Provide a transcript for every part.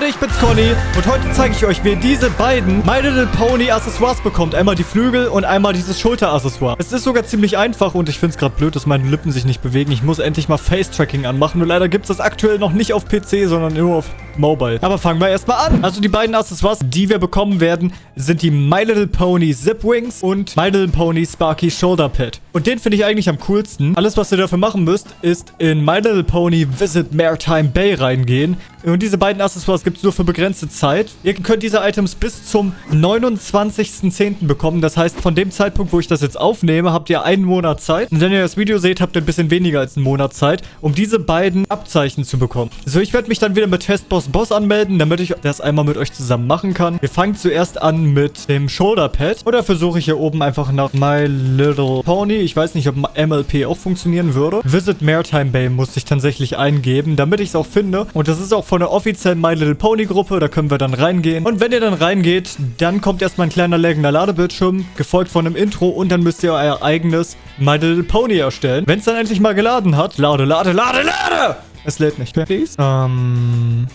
Leute, ich bin's Conny und heute zeige ich euch, wie ihr diese beiden My Little Pony Accessoires bekommt. Einmal die Flügel und einmal dieses Schulter-Accessoire. Es ist sogar ziemlich einfach und ich find's gerade blöd, dass meine Lippen sich nicht bewegen. Ich muss endlich mal Face-Tracking anmachen. Nur leider gibt's das aktuell noch nicht auf PC, sondern nur auf Mobile. Aber fangen wir erstmal an. Also die beiden Accessoires, die wir bekommen werden, sind die My Little Pony Zip Wings und My Little Pony Sparky Shoulder Pad. Und den finde ich eigentlich am coolsten. Alles, was ihr dafür machen müsst, ist in My Little Pony Visit Maritime Bay reingehen. Und diese beiden Accessoires gibt es nur für begrenzte Zeit. Ihr könnt diese Items bis zum 29.10. bekommen. Das heißt, von dem Zeitpunkt, wo ich das jetzt aufnehme, habt ihr einen Monat Zeit. Und wenn ihr das Video seht, habt ihr ein bisschen weniger als einen Monat Zeit, um diese beiden Abzeichen zu bekommen. So, ich werde mich dann wieder mit Testboss Boss anmelden, damit ich das einmal mit euch zusammen machen kann. Wir fangen zuerst an mit dem Shoulder Pad. Oder versuche ich hier oben einfach nach My Little Pony. Ich weiß nicht, ob MLP auch funktionieren würde. Visit Maritime Bay muss ich tatsächlich eingeben, damit ich es auch finde. Und das ist auch von der offiziellen My Little Pony Gruppe. Da können wir dann reingehen. Und wenn ihr dann reingeht, dann kommt erstmal ein kleiner lägender Ladebildschirm, gefolgt von einem Intro. Und dann müsst ihr euer eigenes My Little Pony erstellen. Wenn es dann endlich mal geladen hat. Lade, lade, lade, lade! Es lädt nicht. Please. Ähm...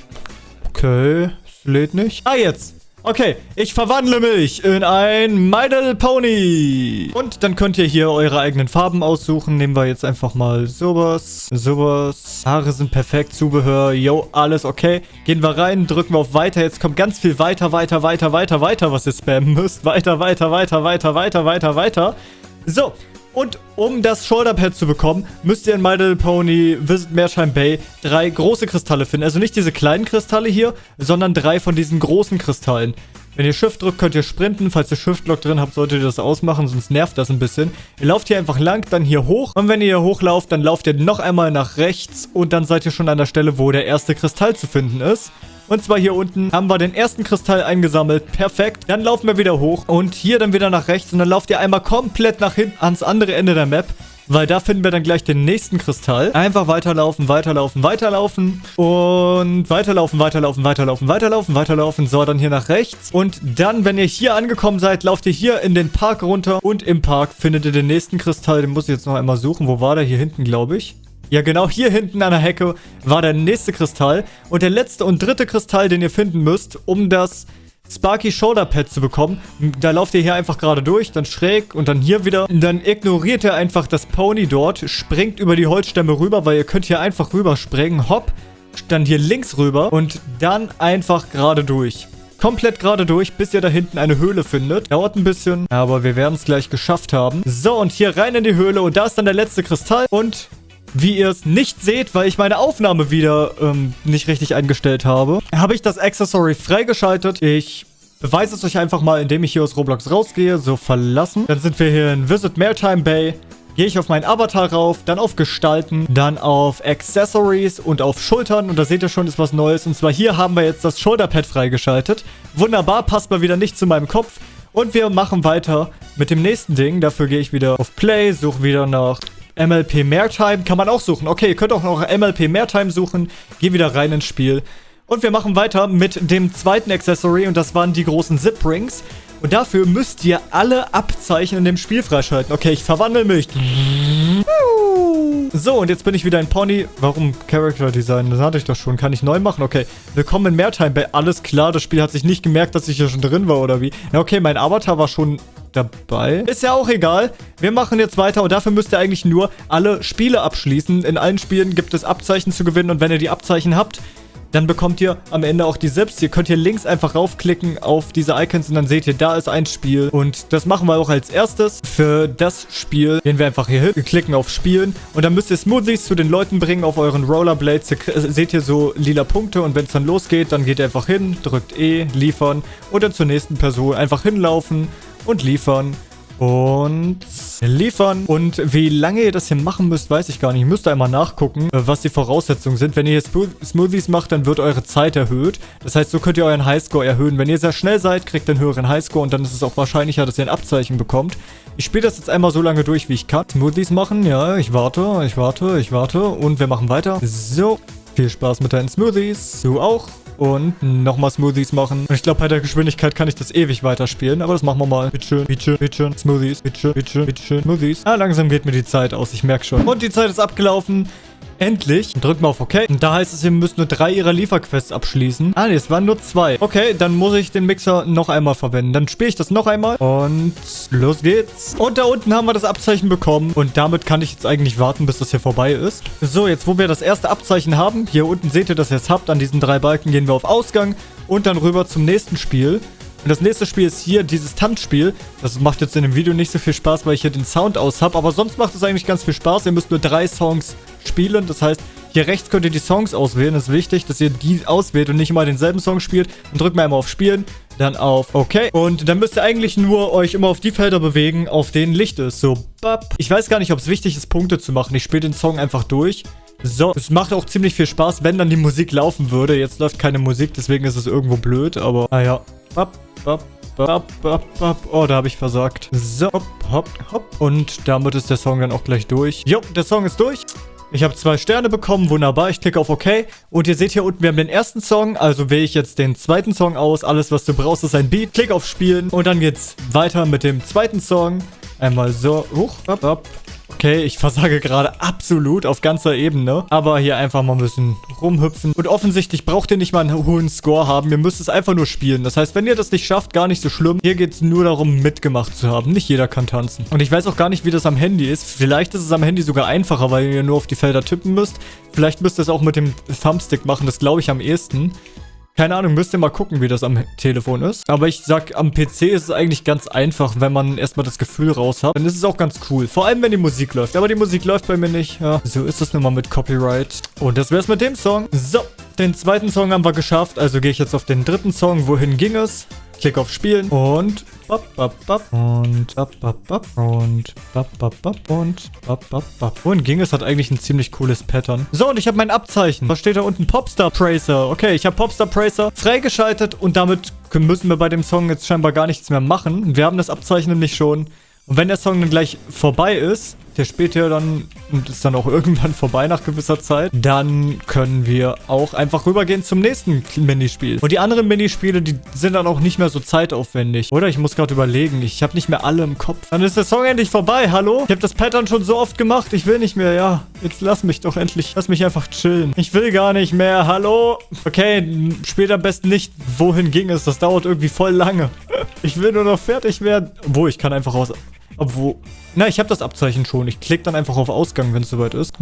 Okay, es lädt nicht. Ah, jetzt. Okay, ich verwandle mich in ein My Little Pony. Und dann könnt ihr hier eure eigenen Farben aussuchen. Nehmen wir jetzt einfach mal sowas, sowas. Haare sind perfekt, Zubehör, yo, alles okay. Gehen wir rein, drücken wir auf Weiter. Jetzt kommt ganz viel weiter, weiter, weiter, weiter, weiter, was ihr spammen müsst. Weiter, weiter, weiter, weiter, weiter, weiter, weiter. So, und um das Shoulderpad zu bekommen, müsst ihr in My Little Pony Visit Maritime Bay drei große Kristalle finden. Also nicht diese kleinen Kristalle hier, sondern drei von diesen großen Kristallen. Wenn ihr Shift drückt, könnt ihr sprinten. Falls ihr Shift-Lock drin habt, solltet ihr das ausmachen, sonst nervt das ein bisschen. Ihr lauft hier einfach lang, dann hier hoch. Und wenn ihr hier hochlauft, dann lauft ihr noch einmal nach rechts. Und dann seid ihr schon an der Stelle, wo der erste Kristall zu finden ist. Und zwar hier unten haben wir den ersten Kristall eingesammelt. Perfekt. Dann laufen wir wieder hoch. Und hier dann wieder nach rechts. Und dann lauft ihr einmal komplett nach hinten ans andere Ende der Map. Weil da finden wir dann gleich den nächsten Kristall. Einfach weiterlaufen, weiterlaufen, weiterlaufen. Und weiterlaufen, weiterlaufen, weiterlaufen, weiterlaufen, weiterlaufen. So, dann hier nach rechts. Und dann, wenn ihr hier angekommen seid, lauft ihr hier in den Park runter. Und im Park findet ihr den nächsten Kristall. Den muss ich jetzt noch einmal suchen. Wo war der? Hier hinten, glaube ich. Ja, genau hier hinten an der Hecke war der nächste Kristall. Und der letzte und dritte Kristall, den ihr finden müsst, um das Sparky Shoulder Pad zu bekommen. Da lauft ihr hier einfach gerade durch, dann schräg und dann hier wieder. Dann ignoriert ihr einfach das Pony dort, springt über die Holzstämme rüber, weil ihr könnt hier einfach rüberspringen. Hopp, dann hier links rüber und dann einfach gerade durch. Komplett gerade durch, bis ihr da hinten eine Höhle findet. Dauert ein bisschen, aber wir werden es gleich geschafft haben. So, und hier rein in die Höhle und da ist dann der letzte Kristall. Und wie ihr es nicht seht, weil ich meine Aufnahme wieder ähm, nicht richtig eingestellt habe, habe ich das Accessory freigeschaltet. Ich beweise es euch einfach mal, indem ich hier aus Roblox rausgehe. So, verlassen. Dann sind wir hier in Visit Maritime Bay. Gehe ich auf meinen Avatar rauf, dann auf Gestalten, dann auf Accessories und auf Schultern. Und da seht ihr schon, ist was Neues. Und zwar hier haben wir jetzt das Shoulderpad freigeschaltet. Wunderbar, passt mal wieder nicht zu meinem Kopf. Und wir machen weiter mit dem nächsten Ding. Dafür gehe ich wieder auf Play, suche wieder nach MLP Maritime kann man auch suchen. Okay, ihr könnt auch noch MLP Maritime suchen. Geh wieder rein ins Spiel. Und wir machen weiter mit dem zweiten Accessory und das waren die großen Zip Rings. Und dafür müsst ihr alle Abzeichen in dem Spiel freischalten. Okay, ich verwandle mich. So, und jetzt bin ich wieder ein Pony. Warum Character Design? Das hatte ich doch schon. Kann ich neu machen? Okay. Willkommen in Maritime Bay. Alles klar, das Spiel hat sich nicht gemerkt, dass ich hier schon drin war, oder wie? Na, okay, mein Avatar war schon dabei. Ist ja auch egal. Wir machen jetzt weiter und dafür müsst ihr eigentlich nur alle Spiele abschließen. In allen Spielen gibt es Abzeichen zu gewinnen und wenn ihr die Abzeichen habt, dann bekommt ihr am Ende auch die Sips. Ihr könnt hier links einfach raufklicken auf diese Icons und dann seht ihr, da ist ein Spiel. Und das machen wir auch als erstes. Für das Spiel gehen wir einfach hier hin, wir klicken auf Spielen und dann müsst ihr Smoothies zu den Leuten bringen auf euren Rollerblades. Ihr seht hier so lila Punkte und wenn es dann losgeht, dann geht ihr einfach hin, drückt E, liefern und dann zur nächsten Person einfach hinlaufen und liefern. Und liefern. Und wie lange ihr das hier machen müsst, weiß ich gar nicht. Ich müsste einmal nachgucken, äh, was die Voraussetzungen sind. Wenn ihr hier Smoothies macht, dann wird eure Zeit erhöht. Das heißt, so könnt ihr euren Highscore erhöhen. Wenn ihr sehr schnell seid, kriegt ihr einen höheren Highscore und dann ist es auch wahrscheinlicher, dass ihr ein Abzeichen bekommt. Ich spiele das jetzt einmal so lange durch, wie ich kann. Smoothies machen, ja, ich warte, ich warte, ich warte und wir machen weiter. So, viel Spaß mit deinen Smoothies. Du auch. Und nochmal Smoothies machen. Ich glaube, bei der Geschwindigkeit kann ich das ewig weiterspielen. Aber das machen wir mal. Bitteschön, bitteschön, bitteschön. Smoothies, bitteschön, bitteschön, bitteschön. Smoothies. Ah, langsam geht mir die Zeit aus. Ich merke schon. Und die Zeit ist abgelaufen. Endlich. Drück mal auf OK. Und da heißt es, ihr müsst nur drei ihrer Lieferquests abschließen. Ah, nee, es waren nur zwei. Okay, dann muss ich den Mixer noch einmal verwenden. Dann spiele ich das noch einmal. Und los geht's. Und da unten haben wir das Abzeichen bekommen. Und damit kann ich jetzt eigentlich warten, bis das hier vorbei ist. So, jetzt wo wir das erste Abzeichen haben. Hier unten seht ihr das jetzt habt. An diesen drei Balken gehen wir auf Ausgang. Und dann rüber zum nächsten Spiel. Und das nächste Spiel ist hier dieses Tanzspiel. Das macht jetzt in dem Video nicht so viel Spaß, weil ich hier den Sound aus habe. Aber sonst macht es eigentlich ganz viel Spaß. Ihr müsst nur drei Songs spielen. Das heißt, hier rechts könnt ihr die Songs auswählen. Das ist wichtig, dass ihr die auswählt und nicht immer denselben Song spielt. Dann drückt mal einmal auf Spielen, dann auf OK. Und dann müsst ihr eigentlich nur euch immer auf die Felder bewegen, auf denen Licht ist. So, bap. Ich weiß gar nicht, ob es wichtig ist, Punkte zu machen. Ich spiele den Song einfach durch. So, es macht auch ziemlich viel Spaß, wenn dann die Musik laufen würde. Jetzt läuft keine Musik, deswegen ist es irgendwo blöd, aber naja. Bap, bap, bap, bap, bap. Oh, da habe ich versagt. So, hopp, hopp, hopp. Und damit ist der Song dann auch gleich durch. Jo, der Song ist durch. Ich habe zwei Sterne bekommen, wunderbar. Ich klicke auf OK. Und ihr seht hier unten, wir haben den ersten Song. Also wähle ich jetzt den zweiten Song aus. Alles, was du brauchst, ist ein Beat. Klick auf Spielen. Und dann geht's weiter mit dem zweiten Song. Einmal so. Huch, hopp, hopp. Okay, ich versage gerade absolut auf ganzer Ebene. Aber hier einfach mal ein bisschen rumhüpfen. Und offensichtlich braucht ihr nicht mal einen hohen Score haben. Ihr müsst es einfach nur spielen. Das heißt, wenn ihr das nicht schafft, gar nicht so schlimm. Hier geht es nur darum, mitgemacht zu haben. Nicht jeder kann tanzen. Und ich weiß auch gar nicht, wie das am Handy ist. Vielleicht ist es am Handy sogar einfacher, weil ihr nur auf die Felder tippen müsst. Vielleicht müsst ihr es auch mit dem Thumbstick machen. Das glaube ich am ehesten. Keine Ahnung, müsst ihr mal gucken, wie das am Telefon ist. Aber ich sag, am PC ist es eigentlich ganz einfach, wenn man erstmal das Gefühl raus hat. Dann ist es auch ganz cool. Vor allem, wenn die Musik läuft. Aber die Musik läuft bei mir nicht. Ja, so ist das nun mal mit Copyright. Und das wär's mit dem Song. So, den zweiten Song haben wir geschafft. Also gehe ich jetzt auf den dritten Song. Wohin ging es? Klick auf Spielen und bap, bap, bap, und bap, bap, bap, und bap, bap, bap, und bap, bap, bap. Wohin ging es? Hat eigentlich ein ziemlich cooles Pattern. So, und ich habe mein Abzeichen. Was steht da unten? Popstar Pracer. Okay, ich habe Popstar Pracer freigeschaltet und damit müssen wir bei dem Song jetzt scheinbar gar nichts mehr machen. Wir haben das Abzeichen nämlich schon. Und wenn der Song dann gleich vorbei ist, der spielt ja dann und ist dann auch irgendwann vorbei nach gewisser Zeit, dann können wir auch einfach rübergehen zum nächsten Minispiel. Und die anderen Minispiele, die sind dann auch nicht mehr so zeitaufwendig. Oder ich muss gerade überlegen, ich habe nicht mehr alle im Kopf. Dann ist der Song endlich vorbei, hallo? Ich habe das Pattern schon so oft gemacht, ich will nicht mehr, ja. Jetzt lass mich doch endlich, lass mich einfach chillen. Ich will gar nicht mehr, hallo? Okay, spielt am besten nicht, wohin ging es, das dauert irgendwie voll lange. Ich will nur noch fertig werden. Wo, ich kann einfach aus... Obwohl... Na, ich habe das Abzeichen schon. Ich klicke dann einfach auf Ausgang, wenn es soweit ist.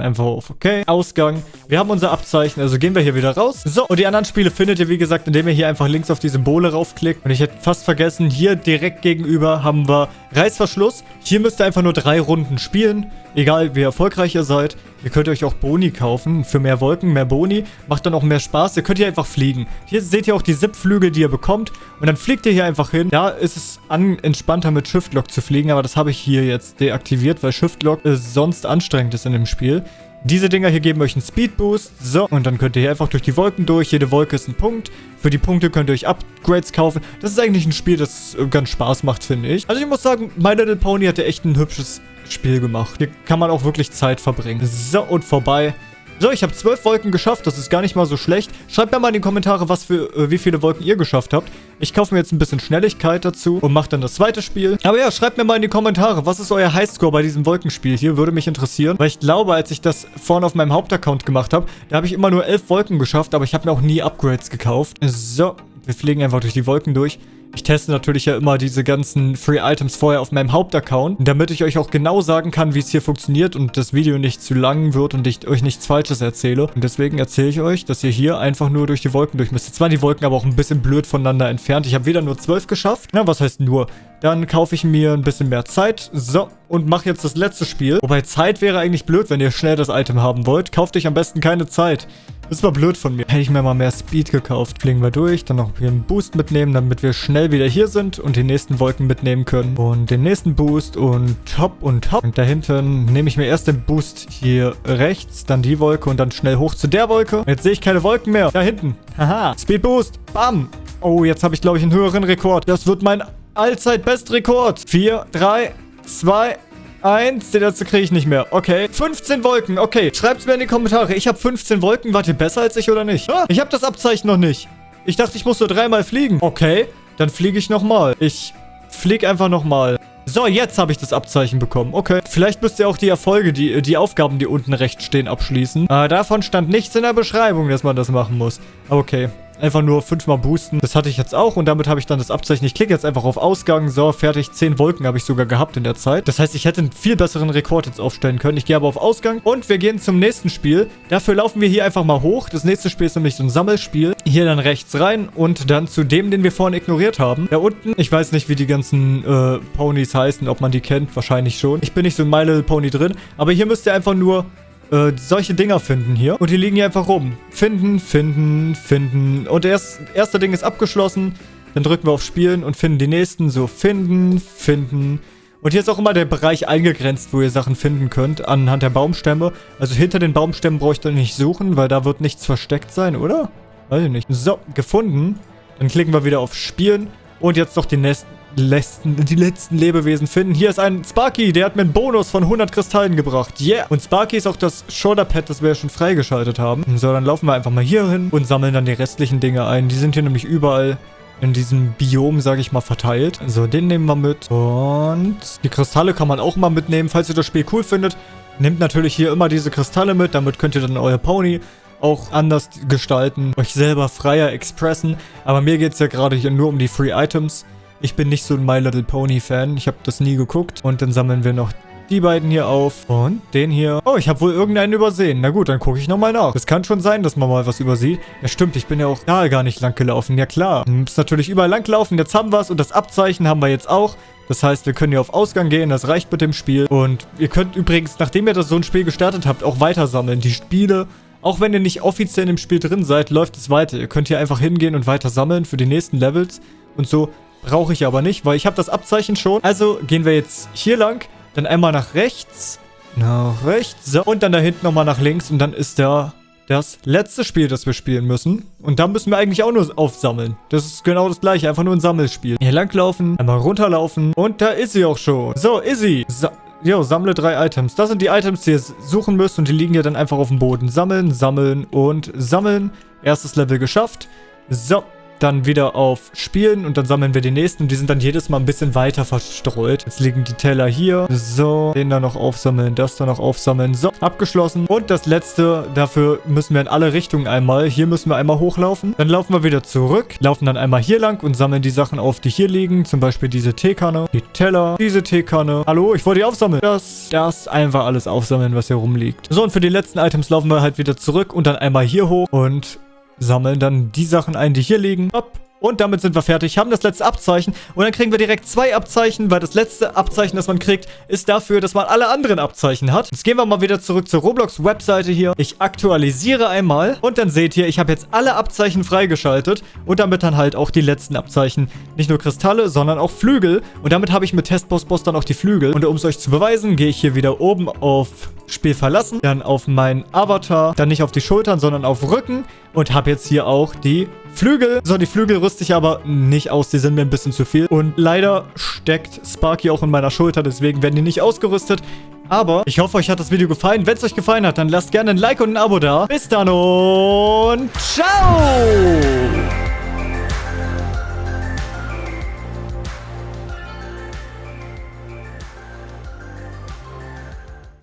Einfach auf OK. Ausgang. Wir haben unser Abzeichen, also gehen wir hier wieder raus. So, und die anderen Spiele findet ihr, wie gesagt, indem ihr hier einfach links auf die Symbole raufklickt. Und ich hätte fast vergessen, hier direkt gegenüber haben wir Reißverschluss. Hier müsst ihr einfach nur drei Runden spielen. Egal, wie erfolgreich ihr seid. Ihr könnt euch auch Boni kaufen. Für mehr Wolken, mehr Boni. Macht dann auch mehr Spaß. Ihr könnt hier einfach fliegen. Hier seht ihr auch die Zip-Flügel, die ihr bekommt. Und dann fliegt ihr hier einfach hin. Da ist es entspannter mit Shift-Lock zu fliegen. Aber das habe ich hier jetzt deaktiviert, weil Shift-Lock sonst anstrengend ist in dem Spiel. Diese Dinger hier geben euch einen Speed Boost. So, und dann könnt ihr hier einfach durch die Wolken durch. Jede Wolke ist ein Punkt. Für die Punkte könnt ihr euch Upgrades kaufen. Das ist eigentlich ein Spiel, das ganz Spaß macht, finde ich. Also ich muss sagen, My Little Pony hatte echt ein hübsches Spiel gemacht. Hier kann man auch wirklich Zeit verbringen. So, und vorbei. So, ich habe zwölf Wolken geschafft. Das ist gar nicht mal so schlecht. Schreibt mir mal in die Kommentare, was für, äh, wie viele Wolken ihr geschafft habt. Ich kaufe mir jetzt ein bisschen Schnelligkeit dazu und mache dann das zweite Spiel. Aber ja, schreibt mir mal in die Kommentare, was ist euer Highscore bei diesem Wolkenspiel hier? Würde mich interessieren. Weil ich glaube, als ich das vorne auf meinem Hauptaccount gemacht habe, da habe ich immer nur elf Wolken geschafft, aber ich habe mir auch nie Upgrades gekauft. So, wir fliegen einfach durch die Wolken durch. Ich teste natürlich ja immer diese ganzen Free Items vorher auf meinem Hauptaccount, damit ich euch auch genau sagen kann, wie es hier funktioniert und das Video nicht zu lang wird und ich euch nichts Falsches erzähle. Und deswegen erzähle ich euch, dass ihr hier einfach nur durch die Wolken durch müsst. Jetzt waren die Wolken aber auch ein bisschen blöd voneinander entfernt. Ich habe wieder nur 12 geschafft. Ja, was heißt nur? Dann kaufe ich mir ein bisschen mehr Zeit. So, und mache jetzt das letzte Spiel. Wobei Zeit wäre eigentlich blöd, wenn ihr schnell das Item haben wollt. Kauft euch am besten keine Zeit. Das war blöd von mir. Hätte ich mir mal mehr Speed gekauft. Fliegen wir durch, dann noch hier einen Boost mitnehmen, damit wir schnell wieder hier sind und die nächsten Wolken mitnehmen können. Und den nächsten Boost und hopp und hopp. Und da hinten nehme ich mir erst den Boost hier rechts, dann die Wolke und dann schnell hoch zu der Wolke. Jetzt sehe ich keine Wolken mehr. Da hinten. Haha. Speed Boost. Bam. Oh, jetzt habe ich, glaube ich, einen höheren Rekord. Das wird mein Allzeit-Bestrekord. 4, 3, 2, Eins, den letzte kriege ich nicht mehr. Okay. 15 Wolken. Okay. Schreibt's mir in die Kommentare. Ich habe 15 Wolken. Wart ihr besser als ich oder nicht? Ah, ich habe das Abzeichen noch nicht. Ich dachte, ich muss nur dreimal fliegen. Okay. Dann fliege ich nochmal. Ich fliege einfach nochmal. So, jetzt habe ich das Abzeichen bekommen. Okay. Vielleicht müsst ihr auch die Erfolge, die, die Aufgaben, die unten rechts stehen, abschließen. Äh, davon stand nichts in der Beschreibung, dass man das machen muss. Okay. Einfach nur fünfmal boosten. Das hatte ich jetzt auch und damit habe ich dann das Abzeichen. Ich klicke jetzt einfach auf Ausgang. So, fertig. Zehn Wolken habe ich sogar gehabt in der Zeit. Das heißt, ich hätte einen viel besseren Rekord jetzt aufstellen können. Ich gehe aber auf Ausgang und wir gehen zum nächsten Spiel. Dafür laufen wir hier einfach mal hoch. Das nächste Spiel ist nämlich so ein Sammelspiel. Hier dann rechts rein und dann zu dem, den wir vorhin ignoriert haben. Da unten, ich weiß nicht, wie die ganzen äh, Ponys heißen, ob man die kennt. Wahrscheinlich schon. Ich bin nicht so ein My Little Pony drin. Aber hier müsst ihr einfach nur äh, solche Dinger finden hier. Und die liegen hier einfach rum. Finden, finden, finden. Und das erste Ding ist abgeschlossen. Dann drücken wir auf Spielen und finden die nächsten. So, finden, finden. Und hier ist auch immer der Bereich eingegrenzt, wo ihr Sachen finden könnt, anhand der Baumstämme. Also hinter den Baumstämmen braucht ihr nicht suchen, weil da wird nichts versteckt sein, oder? Weiß ich nicht. So, gefunden. Dann klicken wir wieder auf Spielen. Und jetzt noch die nächsten letzten, die letzten Lebewesen finden. Hier ist ein Sparky, der hat mir einen Bonus von 100 Kristallen gebracht. Yeah. Und Sparky ist auch das Shoulderpad, das wir ja schon freigeschaltet haben. So, dann laufen wir einfach mal hier hin und sammeln dann die restlichen Dinge ein. Die sind hier nämlich überall in diesem Biom, sage ich mal, verteilt. So, den nehmen wir mit. Und die Kristalle kann man auch mal mitnehmen, falls ihr das Spiel cool findet. Nehmt natürlich hier immer diese Kristalle mit, damit könnt ihr dann euer Pony auch anders gestalten, euch selber freier expressen. Aber mir geht es ja gerade hier nur um die Free Items. Ich bin nicht so ein My Little Pony Fan. Ich habe das nie geguckt. Und dann sammeln wir noch die beiden hier auf. Und den hier. Oh, ich habe wohl irgendeinen übersehen. Na gut, dann gucke ich nochmal nach. Es kann schon sein, dass man mal was übersieht. Ja, stimmt. Ich bin ja auch da gar nicht lang gelaufen. Ja, klar. Man muss natürlich überall lang laufen. Jetzt haben wir es. Und das Abzeichen haben wir jetzt auch. Das heißt, wir können hier auf Ausgang gehen. Das reicht mit dem Spiel. Und ihr könnt übrigens, nachdem ihr das so ein Spiel gestartet habt, auch weiter sammeln. Die Spiele... Auch wenn ihr nicht offiziell im Spiel drin seid, läuft es weiter. Ihr könnt hier einfach hingehen und weiter sammeln für die nächsten Levels. Und so Brauche ich aber nicht, weil ich habe das Abzeichen schon. Also gehen wir jetzt hier lang, dann einmal nach rechts, nach rechts, so, und dann da hinten nochmal nach links und dann ist da das letzte Spiel, das wir spielen müssen. Und da müssen wir eigentlich auch nur aufsammeln. Das ist genau das gleiche, einfach nur ein Sammelspiel. Hier langlaufen, einmal runterlaufen und da ist sie auch schon. So, ist sie. So. Jo, sammle drei Items. Das sind die Items, die ihr suchen müsst und die liegen ja dann einfach auf dem Boden. Sammeln, sammeln und sammeln. Erstes Level geschafft. So, dann wieder auf Spielen und dann sammeln wir die nächsten. Die sind dann jedes Mal ein bisschen weiter verstreut. Jetzt liegen die Teller hier. So, den da noch aufsammeln, das da noch aufsammeln. So, abgeschlossen. Und das letzte, dafür müssen wir in alle Richtungen einmal. Hier müssen wir einmal hochlaufen. Dann laufen wir wieder zurück, laufen dann einmal hier lang und sammeln die Sachen auf, die hier liegen. Zum Beispiel diese Teekanne, die Teller, diese Teekanne. Hallo, ich wollte die aufsammeln. Das, das einfach alles aufsammeln, was hier rumliegt. So, und für die letzten Items laufen wir halt wieder zurück und dann einmal hier hoch und sammeln dann die Sachen ein, die hier liegen. Hopp. Und damit sind wir fertig, haben das letzte Abzeichen und dann kriegen wir direkt zwei Abzeichen, weil das letzte Abzeichen, das man kriegt, ist dafür, dass man alle anderen Abzeichen hat. Jetzt gehen wir mal wieder zurück zur Roblox-Webseite hier. Ich aktualisiere einmal und dann seht ihr, ich habe jetzt alle Abzeichen freigeschaltet und damit dann halt auch die letzten Abzeichen. Nicht nur Kristalle, sondern auch Flügel und damit habe ich mit Testboss Boss dann auch die Flügel. Und um es euch zu beweisen, gehe ich hier wieder oben auf Spiel verlassen, dann auf meinen Avatar, dann nicht auf die Schultern, sondern auf Rücken und habe jetzt hier auch die Flügel. So, die Flügel rüste ich aber nicht aus, die sind mir ein bisschen zu viel. Und leider steckt Sparky auch in meiner Schulter, deswegen werden die nicht ausgerüstet. Aber ich hoffe, euch hat das Video gefallen. Wenn es euch gefallen hat, dann lasst gerne ein Like und ein Abo da. Bis dann und ciao!